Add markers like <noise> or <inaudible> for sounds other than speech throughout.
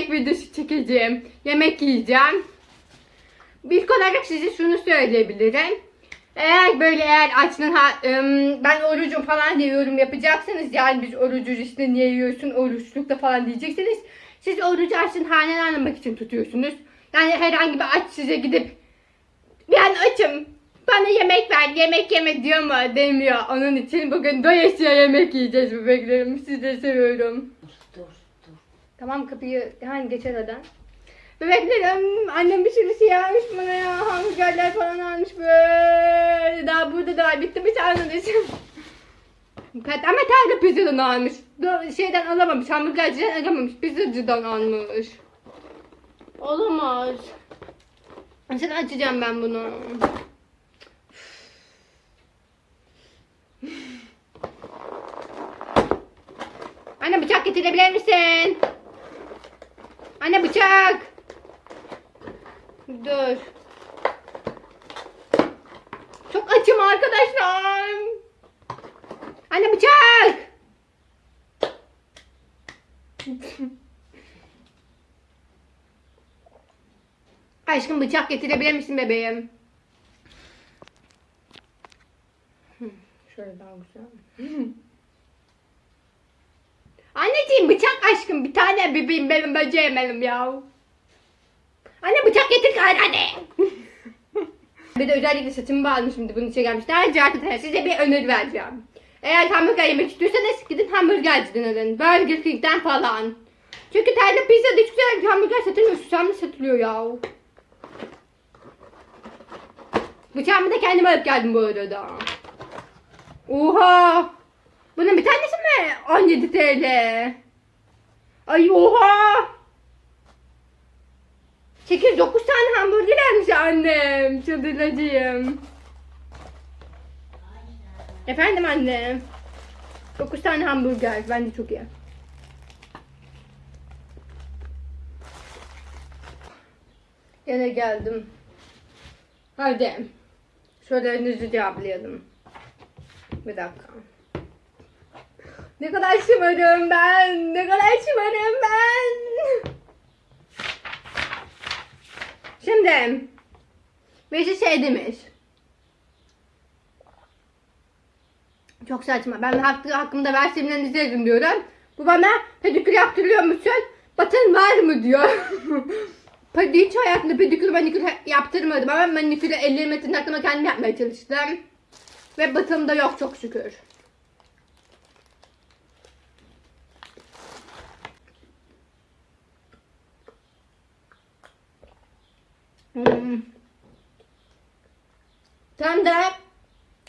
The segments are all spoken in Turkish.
mukbang videosu çekeceğim. Yemek yiyeceğim. İlk olarak size şunu söyleyebilirim. Eğer böyle eğer açlığın ben orucum falan diye yorum yapacaksanız yani biz orucuz işte niye yiyorsun oruçlukta falan diyeceksiniz. Siz orucu açlığın halini anlamak için tutuyorsunuz. Yani herhangi bir aç size gidip ben açım bana yemek ver yemek yeme diyor mu demiyor. Onun için bugün doyasıya yemek yiyeceğiz bebeklerim. Sizi seviyorum. Tamam kapıyı hani geçer adam. Bebeklerim annem bir sürü şey almış bana ya. Hamburgerler falan almış böyle. Daha burada da. Bitti bir tane. Kat ama tane pizzadan almış. Şeyden alamamış. Hamburgerciden alamamış. Pizzacıdan almış. Olamaz. Nasıl açacağım ben bunu? Anne bıçak getirebilir misin? Anne bıçak. Dur. Çok açım arkadaşlar. Anne bıçak. <laughs> Aşkım bıçak getirebilir misin bebeğim? Şöyle daha güzel. <laughs> Anneciğim bıçak aşkım bir tane bebeğim benim böceğim benim ya. Anne bıçak getir gari anne. <laughs> bir de özellikle saçımı bağladım şimdi bunun için gelmiş. Daha önce arkadaşlar size bir öneri vereceğim. Eğer hamburger yemek istiyorsanız gidin hamburgerciden alın. Burger King'den falan. Çünkü Terli Pizza'da hiç güzel hamburger satılmıyor. Susamlı satılıyor ya. Bıçağımı da kendim alıp geldim bu arada. Oha! Bunun bir tanesi mi? 17 TL. Ay oha! 8-9 tane hamburger almış annem. Çıldıracağım. Efendim annem. 9 tane hamburger. Bence çok iyi. Yine geldim. Hadi. Sorularınızı cevaplayalım. Bir dakika. Ne kadar şımarım ben. Ne kadar şımarım ben. Şimdi. Birisi şey demiş. Çok saçma. Ben hakkı, hakkımda versiyonlarınızı yazın diyorum. Bu bana pedikür yaptırıyor musun? Batın var mı diyor. <laughs> Pedi hiç hayatımda pedikür manikür yaptırmadım ama manikürü ellerime tırnaklarıma kendim yapmaya çalıştım. Ve batım da yok çok şükür. Hmm. Tam da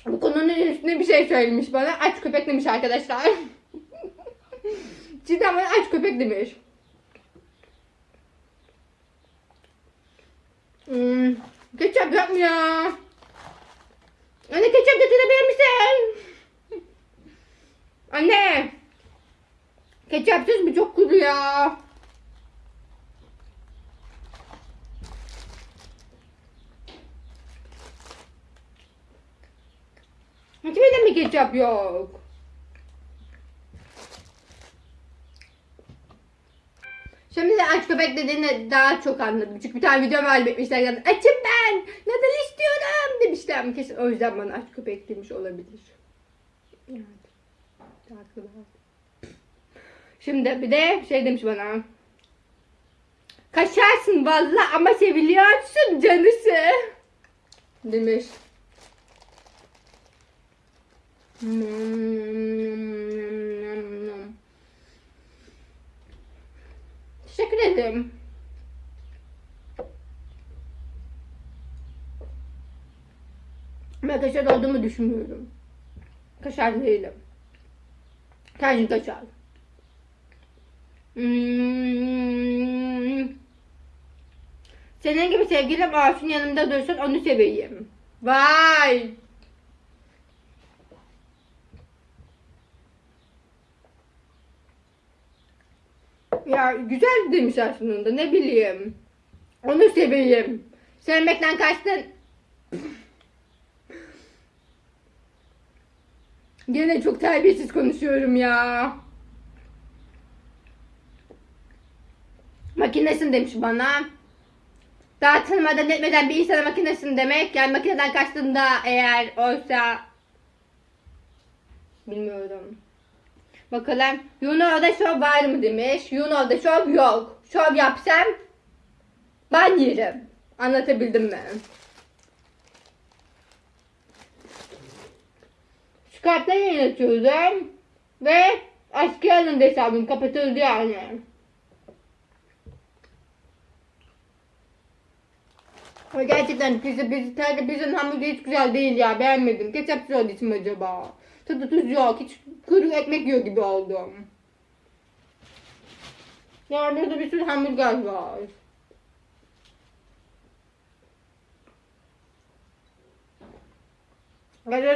bu konunun üstüne bir şey söylemiş bana. Aç köpek demiş arkadaşlar. Cidden bana aç köpek demiş. Hmm. Ketçap yok mu ya? Anne ketçap getirebilir misin? Anne. Ketçapsız mı çok kuru ya? Mi ketçap yok? Şimdi de aç köpek dediğini daha çok anladım. Çünkü bir tane video var etmişler açım ben, nadal istiyorum demişler. Kesin o yüzden bana aç köpek demiş olabilir. Evet. Haklı Şimdi bir de şey demiş bana. Kaşarsın valla ama seviliyorsun canısı. Demiş. Teşekkür ederim. Ben kaşar olduğumu düşünmüyorum. Kaşar değilim. Tercih kaşar. Hmm. Senin gibi sevgilim Asun yanımda dursun onu seveyim. Vay. Ya güzel demiş aslında ne bileyim. Onu seveyim. Sevmekten kaçtın. Gene çok terbiyesiz konuşuyorum ya. Makinesin demiş bana. Dağıtılmadan etmeden bir insana makinesin demek. Yani makineden kaçtığında eğer oysa... Bilmiyorum. Bakalım. Yuno'da şov var mı demiş. Yuno'da şov yok. Şov yapsam ben yerim. Anlatabildim mi? Skype'da yayın açıyordum. Ve eski alındı hesabım kapatıldı yani. Gerçekten pizza, pizza, pizzanın hamburgeri hiç güzel değil ya. Beğenmedim. Ketçapsız olduğu için acaba? Tadı tuz yok. Hiç kuru ekmek yiyor gibi oldum. Ya burada bir sürü hamburger var.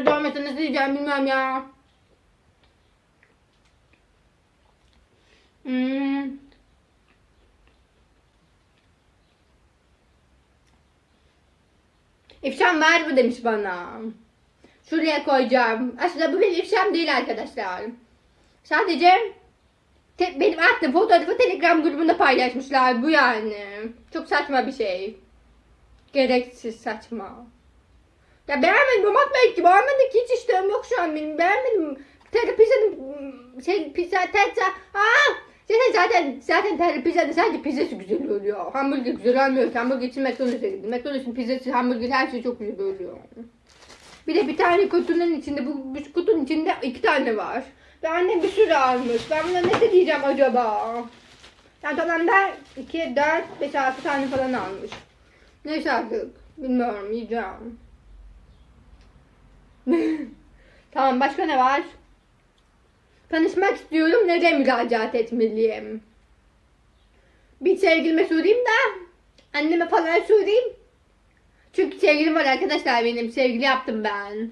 Dolması nasıl yiyeceğim bilmiyorum ya. Hmm. İfşam var mı demiş bana. Şuraya koyacağım. Aslında bu benim ifşam değil arkadaşlar. Sadece benim attığım fotoğrafı Telegram grubunda paylaşmışlar. Bu yani. Çok saçma bir şey. Gereksiz saçma. Ya beğenmedim Mamat belki beğenmedim ki hiç iştahım yok şu an benim beğenmedim. Terapizanın şey pizza terza aa zaten zaten zaten terapizada sadece pizzası güzel oluyor. Hamburger güzel olmuyor. Hamburger için McDonald's'a gittim. McDonald's'ın pizzası, hamburger her şey çok güzel oluyor. Bir de bir tane kutunun içinde bu, bu kutunun içinde iki tane var. Ve annem bir sürü almış. Ben buna ne diyeceğim acaba? Yani toplamda 2, 4, 5, 6 tane falan almış. Neyse artık. Bilmiyorum yiyeceğim. <laughs> tamam başka ne var? Tanışmak istiyorum. Nereye müracaat etmeliyim? Bir sevgilime sorayım da anneme falan sorayım. Çünkü sevgilim var arkadaşlar benim. Sevgili yaptım ben.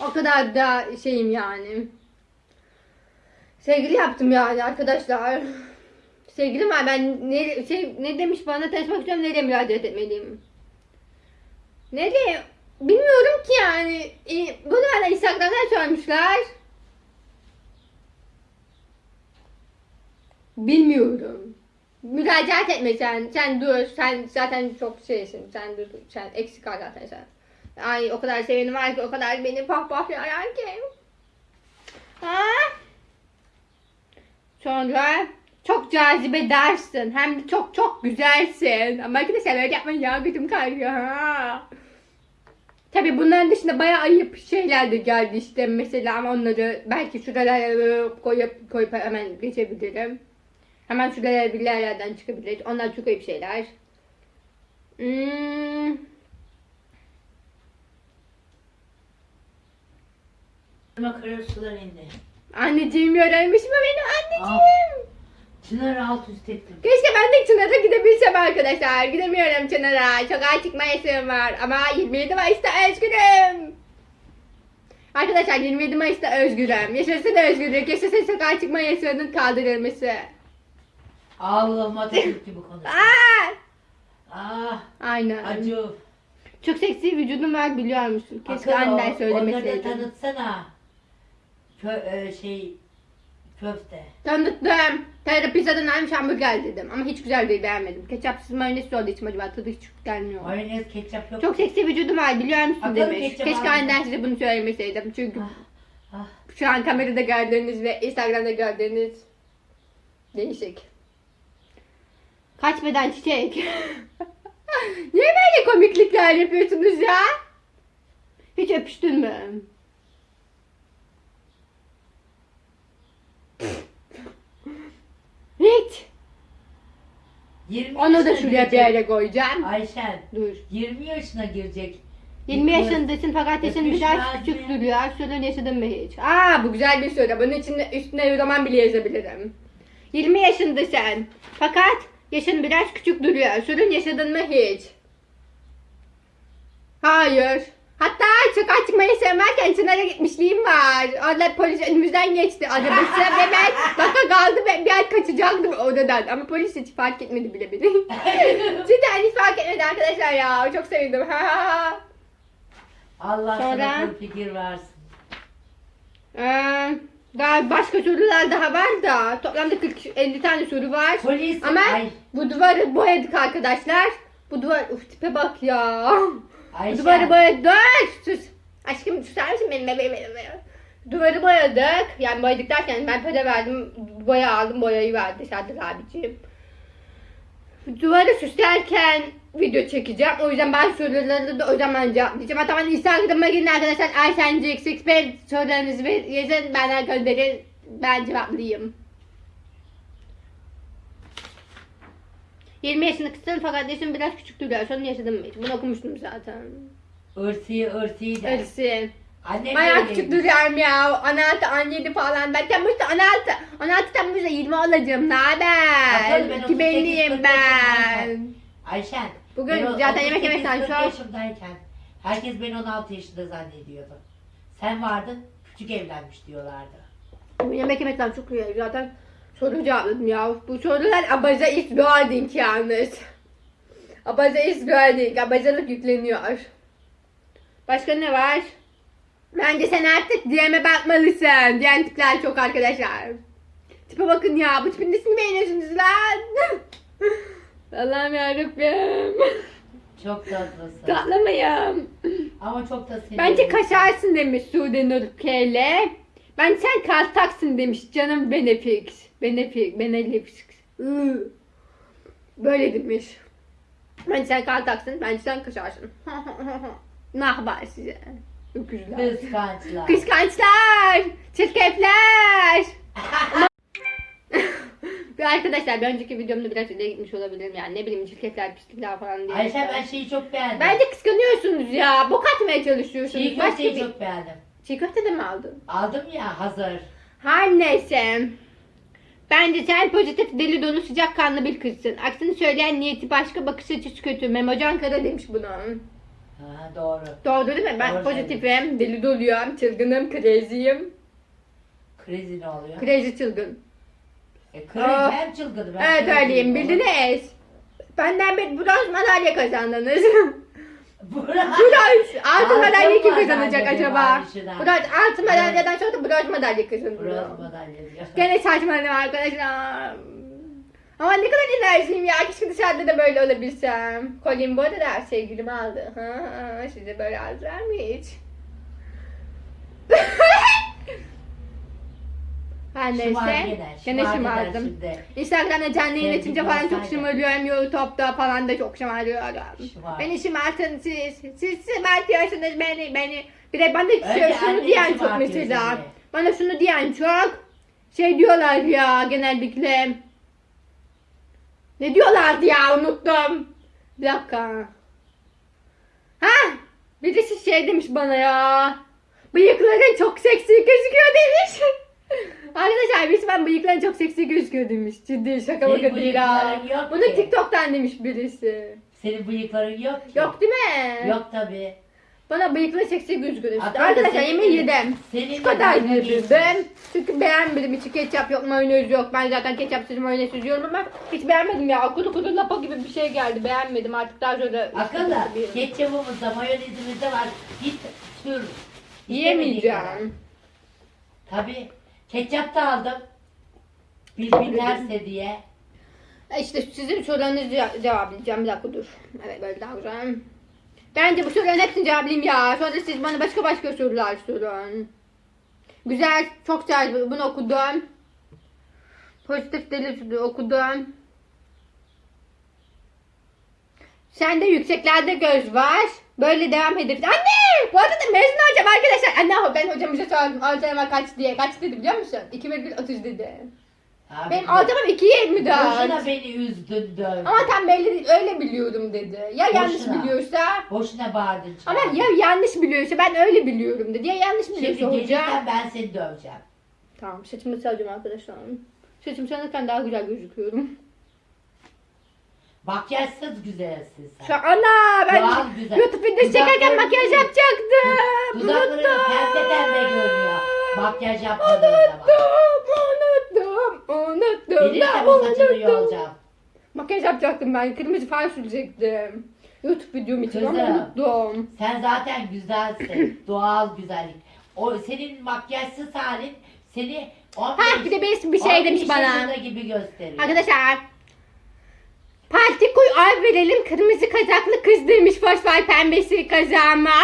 O kadar da şeyim yani. Sevgili yaptım yani arkadaşlar. Sevgilim var ben ne, şey, ne demiş bana tanışmak istiyorum nereye müracaat etmeliyim? Nereye? Bilmiyorum ki yani. E, bunu bana Instagram'dan sormuşlar. Bilmiyorum. Müracaat etme sen. Sen dur. Sen zaten çok şeysin. Sen dur. Sen eksik kal zaten sen. Ay o kadar sevenim var ki o kadar beni pahpahlayan ki. Ha? Sonra çok cazibe dersin. Hem de çok çok güzelsin. Ama arkadaşlar böyle yapmayın ya götüm kayıyor ha. Tabi bunların dışında bayağı ayıp şeyler de geldi işte mesela ama onları belki şuralara koyup koyup hemen geçebilirim. Hemen şuralara bir yerlerden çıkabilir. Onlar çok ayıp şeyler. Hmm. Makara sular indi. Anneciğim öğrenmiş mi benim anneciğim? Çınar'ı alt üst ettim. Keşke ben de Çınar'a gidebilsem arkadaşlar. Gidemiyorum Çınar'a. Sokağa çıkma yasağım var. Ama 27 Mayıs'ta özgürüm. Arkadaşlar 27 Mayıs'ta özgürüm. Yaşasın özgürlük. Yaşasın sokağa çıkma yasağının kaldırılması. Allah'ım Atatürk gibi konuş. Aa! Ah Aynen. acı. Çok seksi vücudum var biliyor musun? Keşke Akıl annen Onları da söylemeseydi. tanıtsana. Kö, e, şey köfte. Tanıttım. Terapizadan almış hamburger dedim. Ama hiç güzel değil beğenmedim. Ketçapsız mayonez olduğu için acaba tadı hiç gelmiyor. Mayonez ketçap yok. Çok seksi vücudum var biliyor musun Akıl demiş. ketçap Keşke aldım. aniden size bunu söylemeseydim. Çünkü Ah, ah. şu an kamerada gördüğünüz ve Instagram'da gördüğünüz değişik. Kaç beden çiçek. <laughs> Niye böyle komiklikler yapıyorsunuz ya? Hiç öpüştün mü? Hiç. 20 Onu da yaşına şuraya bir girecek. yere koyacağım. Ayşen Dur. 20 yaşına girecek. 20 Yıkılır. yaşındasın fakat yaşın Öpüş biraz lazım küçük duruyor. Sorun yaşadın mı hiç? Aa bu güzel bir soru. Bunun için üstüne roman bile yazabilirim. 20 yaşındasın fakat yaşın biraz küçük duruyor. Sorun yaşadın mı hiç? Hayır. Hatta sokağa çıkmayı sevmezken Çınar'a gitmişliğim var. Orada polis önümüzden geçti arabası ve ben baka kaldı ve bir an kaçacaktım odadan. Ama polis hiç fark etmedi bile beni. <laughs> Cidden hiç fark etmedi arkadaşlar ya. Çok sevindim. Ha. Allah Sonra? sana bir fikir versin. Ee, Daha başka sorular daha var da toplamda 40 50 tane soru var. Polis. Ama Ay, bu duvarı boyadık arkadaşlar. Bu duvar uf tipe bak ya. Bu Ayşe. duvarı boyadık. Sus. Aşkım susar mısın benim bebeğim. Duvarı boyadık. Yani boyadık derken ben para verdim. Boya aldım. Boyayı verdi Serdar abiciğim. Duvarı süslerken video çekeceğim. O yüzden ben soruları da o zaman cevaplayacağım. Hatta ben Instagram'a girin arkadaşlar. Aysencik sorularınızı ver- yazın. Bana gönderin. Ben cevaplayayım. 20 yaşında kızsın fakat yaşım biraz küçük duruyor. Sonra yaşadım hiç? Bunu okumuştum zaten. Irsi ırsi de. Öylesi. Annem Bayağı küçük duruyorum ya. 16, 17 falan. Ben Temmuz'da 16. 16 Temmuz'da 20 olacağım. Ne haber? Bakalım ben 2000'liyim 38 ben. Ayşen. Bugün ben o- zaten yemek 38, yemekten 40 şu an- yaşımdayken herkes beni 16 yaşında zannediyordu. Sen vardın küçük evlenmiş diyorlardı. Bu yemek yemekten çok iyi. Zaten soru cevapladım ya. Bu sorular abaza isbiharding yalnız. Abaza isbiharding. Abazalık yükleniyor. Başka ne var? Bence sen artık DM'e bakmalısın. Diyen tipler çok arkadaşlar. Tipe bakın ya. Bu tipin nesini beğeniyorsunuz lan? <laughs> Allah'ım yarabbim. Çok tatlısın. Tatlamayım. Ama çok da seviyorum. Bence kaşarsın demiş Sude Nurkele. Ben sen kaltaksın demiş canım Benefix. Benefix, Benefix. Iı. Böyle demiş. Bence sen kaltaksın, bence sen kaşarsın. <laughs> ne haber size? Öküzler. Kıskançlar. Kıskançlar, çirkefler. <laughs> Bir arkadaşlar bir önceki videomda biraz ileri gitmiş olabilirim yani ne bileyim çirkefler, pislikler falan diye. Ayşe ben şeyi çok beğendim. Bence kıskanıyorsunuz ya. Bok atmaya çalışıyorsunuz. Çiğ köfteyi bir... çok beğendim. Çiğ köfte de mi aldın? Aldım ya hazır. Her neyse. Bence sen pozitif, deli dolu, sıcakkanlı bir kızsın. Aksini söyleyen niyeti başka, bakış açısı kötü. Memocan Kara demiş bunu. Ha, doğru. Doğru değil mi? Ben Doğru pozitifim, deli doluyum, çılgınım, crazy'yim. Krizi ne oluyor? Crazy çılgın. E, Aa. hem çılgını ben Evet öyleyim, bildiniz. Benden bir bronz madalya kazandınız. <laughs> Bronz, altın madalya kim kazanacak acaba? Bronz, altın madalyadan sonra da bronz madalya kazanıyor. Bronz madalya diyor. <laughs> Gene saçmaladım arkadaşlar. Ama ne kadar enerjiyim ya. Keşke dışarıda da böyle olabilsem. Kolyemi bu arada sevgilim aldı. Ha, size böyle aldılar mı hiç? <laughs> Her Şımar neyse. gene. Gene Şımar şımardım. Şimdi. Instagram'da canlı açınca falan çok olsaydı. şımarıyorum. YouTube'da falan da çok şımarıyorum. Şımar. Beni şımartın siz. Siz şımartıyorsunuz beni. beni. Bir de bana şey, şunu anneyi diyen çok şımartıyor mesela. seni. Bana şunu diyen çok. Şey diyorlar ya genellikle. Ne diyorlardı ya unuttum. Bir dakika. Ha? Birisi şey demiş bana ya. Bıyıkların çok seksi gözüküyor demiş. <laughs> Arkadaşlar birisi ben bıyıkların çok seksi gözüküyor demiş. Ciddi şaka Senin maka değil ha. bıyıkların yok Bunu ki. TikTok'tan demiş birisi. Senin bıyıkların yok ki. Yok değil mi? Yok tabi. Bana bıyıkları seksi gözüküyor demiş. Hatta Arkadaşlar senin- yemeği yedim. Senin Şu kadar de yedim. Çünkü beğenmedim. İçi ketçap yok, mayonez yok. Ben zaten ketçapsız mayonez yiyorum ama hiç beğenmedim ya. Kuru kuru lapa gibi bir şey geldi. Beğenmedim. Artık daha sonra... Akıllı. Bir- Ketçapımızda, mayonezimizde var. Git sür. Yiyemeyeceğim. Tabi. Ketçap da aldım. Bilmezse diye. E İşte sizin sorularınızı ce- cevaplayacağım. Bir dakika dur. Evet böyle daha güzel. Bence bu soruların hepsini cevaplayayım ya. Sonra siz bana başka başka sorular sorun. Güzel, çok güzel. Bunu okudum. Pozitif deli okudum. Sende yükseklerde göz var. Böyle devam edip. Anne! Bu arada mezun olacağım arkadaşlar. Anne ben hocamıza sordum. Ortalama kaç diye. Kaç dedi biliyor musun? 2,30 dedi. Abi, Benim ortalamam 2,24. Boşuna beni üzdün dövdün. Ama tam belli değil. Öyle biliyorum dedi. Ya yanlış Boşuna. biliyorsa. Boşuna bağırdın. Ama ya yanlış biliyorsa ben öyle biliyorum dedi. Ya yanlış biliyorsa Şimdi hoca. gelirsen ben seni döveceğim. Tamam saçımı saracağım arkadaşlar. Saçımı sararken daha güzel gözüküyorum. Makyajsız güzelsin Şu sen. an ana ben Doğal güzel. Çekerken makyaj yapacaktım. Dudakların pembe pembe görünüyor. Makyaj yapmadığın zaman. Unuttum, unuttum, unuttum. Da bu saçını unuttum. yolacağım. Makyaj yapacaktım ben. Kırmızı far sürecektim. YouTube videom için ama Kızım. unuttum. Sen zaten güzelsin. <clears throat> Doğal güzellik. O senin makyajsız halin Seni 15, Ha bir de birisi bir şey 15 demiş bana. yaşında gibi gösteriyor. Arkadaşlar. Parti koy ay verelim kırmızı kazaklı kız demiş fosfor pembesi kazağıma. <laughs>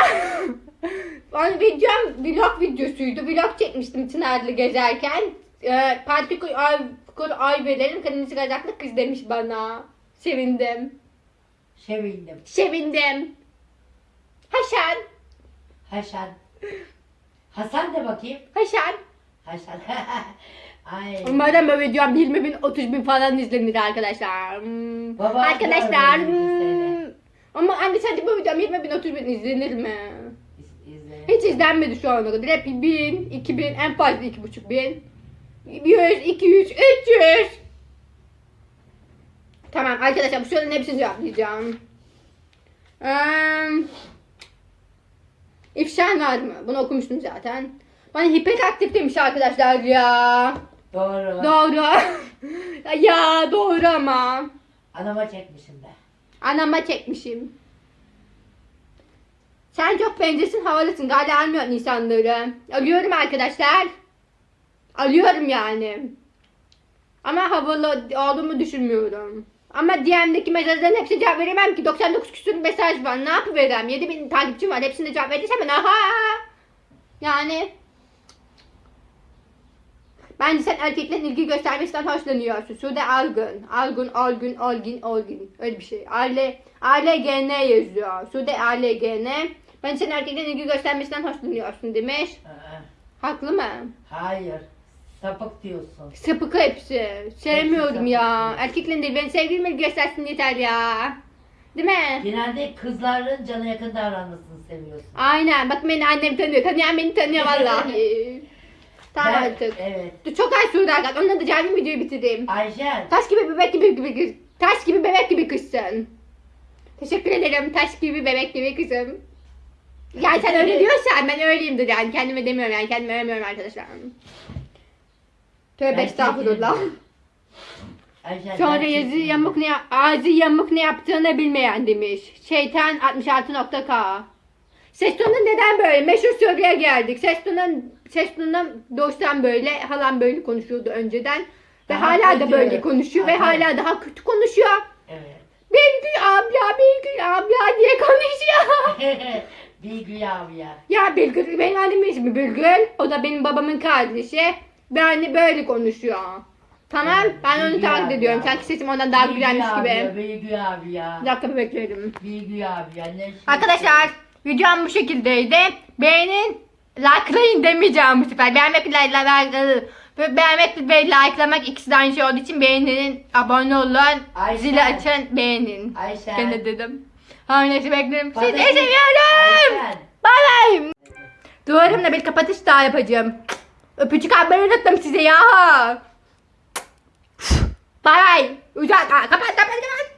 Onun videom vlog videosuydu. Vlog çekmiştim Çınarlı gezerken. Ee, parti koy ay, koy ay verelim kırmızı kazaklı kız demiş bana. Sevindim. Sevindim. Sevindim. Haşan. Haşan. Hasan de bakayım. Haşan. Haşan. <laughs> Ay. Umarım bu videom 20 bin 30 bin falan izlenir arkadaşlar. Hmm. Baba arkadaşlar. hmm. Ama anne sence bu videom 20 bin 30 bin izlenir mi? İz- izle. Hiç izlenmedi şu ana kadar. Hep 1000, 2000, en fazla 2,5 bin. 100, 200, 300. Tamam arkadaşlar bu soruların hepsini cevaplayacağım. Ee, ifşa var mı? Bunu okumuştum zaten. Bana hiperaktif demiş arkadaşlar ya. Doğru. Doğru. <laughs> ya doğru ama. Anama çekmişim de. Anama çekmişim. Sen çok benzesin havalısın. Galiba almıyor insanları. Alıyorum arkadaşlar. Alıyorum yani. Ama havalı olduğumu düşünmüyorum. Ama DM'deki mesajların hepsine cevap veremem ki. 99 küsur mesaj var. Ne yapıverem? 7000 takipçim var. Hepsine cevap verirsem ben aha. Yani. Bence sen erkeklerin ilgi göstermesinden hoşlanıyorsun. Sude Algın. Algın, Algın, Algin, Algin. Öyle bir şey. Aile, ALGN yazıyor. Sude ALGN. Ben senin erkeklerin ilgi göstermesinden hoşlanıyorsun demiş. Haklı mı? Hayır. Sapık diyorsun. Sapık hepsi. Sevmiyorum sapık ya. diyor. Erkeklerin değil. Ben sevgilim ilgi göstersin yeter ya. Değil mi? Genelde kızların cana yakın davranmasını seviyorsun. Aynen. Bak beni annem tanıyor. Tanıyan beni tanıyor vallahi. <laughs> tamam Ben- artık. Evet. Dur, Çok az sürdü arkadaşlar. Onunla da canlı videoyu bitireyim. Ayşen. Taş gibi bebek gibi gibi kız. Taş gibi bebek gibi kızsın. Teşekkür ederim. Taş gibi bebek gibi kızım. Yani sen öyle diyorsan ben öyleyimdir yani. Kendime demiyorum yani. Kendime övmüyorum arkadaşlar. Tövbe Ben estağfurullah. Ayşen. Sonra ben yazı yamuk ne ağzı yamuk ne yaptığını bilmeyen demiş. Şeytan 66.k. Ses tonu neden böyle? Meşhur soruya geldik. Ses tonun ses tonundan doğuştan böyle. Halam böyle konuşuyordu önceden. Ve Daha hala da böyle konuşuyor. Ve Aha. hala daha kötü konuşuyor. Evet. Bilgül abla, Bilgül abla diye konuşuyor. <laughs> Bilgi abi ya. Bilgül, benim annemin ismi Bilgül. O da benim babamın kardeşi. Ve anne böyle konuşuyor. Tamam, ben onu Bilgül taklit ediyorum. ya. Sanki sesim ondan daha Bilgi güzelmiş abi gibi. Bilgi abi ya. Bir dakika beklerim. Bilgi abi ya. Ne şey- Arkadaşlar videom bu şekildeydi. Beğenin, likelayın demeyeceğim bu sefer. Beğenmek, like, beğenmek ve likelamak ikisi de aynı şey olduğu için beğenin, abone olun, Ayşen. zili açın, beğenin. Ayşen. Gene dedim. Her neyse beklerim. Sizi Patates- seviyorum. Ayşen. Bay bay. Duvarımla bir kapatış daha yapacağım. Öpücük atmayı unuttum size ya. Bay bay. Uzak. Kapat kapat kapat.